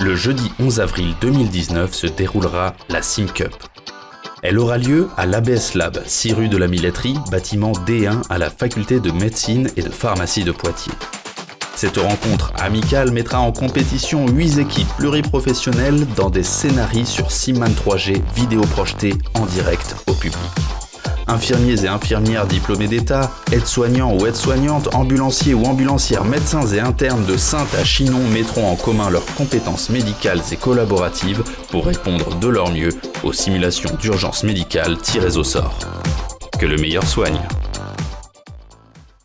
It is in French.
le jeudi 11 avril 2019 se déroulera la Sim Cup. Elle aura lieu à l'ABS Lab, 6 rue de la Milletterie, bâtiment D1 à la faculté de médecine et de pharmacie de Poitiers. Cette rencontre amicale mettra en compétition 8 équipes pluriprofessionnelles dans des scénarios sur Simman 3G vidéo projetée en direct au public infirmiers et infirmières diplômés d'État, aides-soignants ou aides-soignantes, ambulanciers ou ambulancières, médecins et internes de Sainte à Chinon mettront en commun leurs compétences médicales et collaboratives pour répondre de leur mieux aux simulations d'urgence médicale tirées au sort. Que le meilleur soigne